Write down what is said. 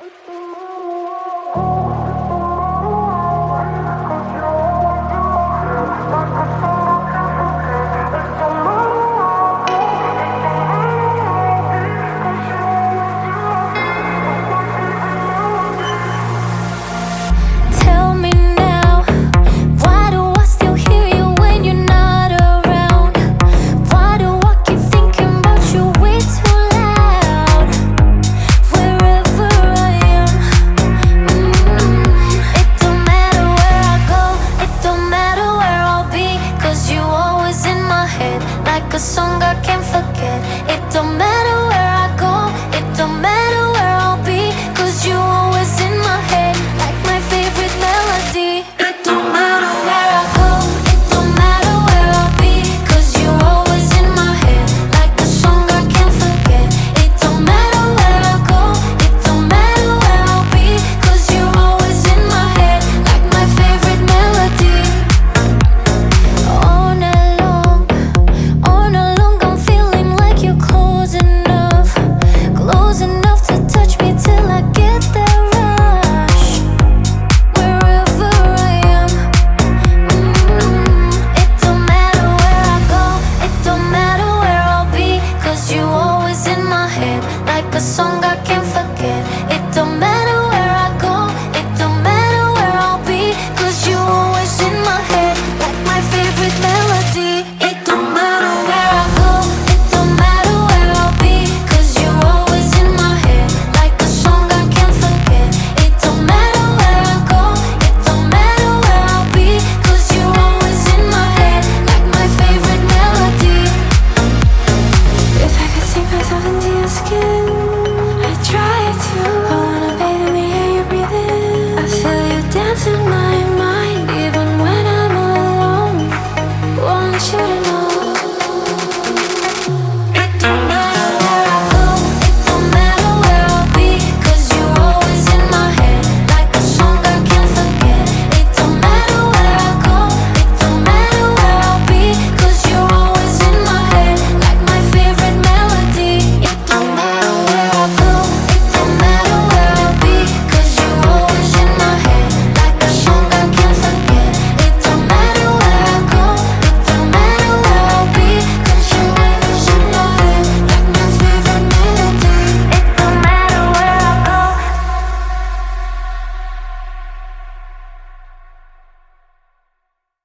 Oh, i try tonight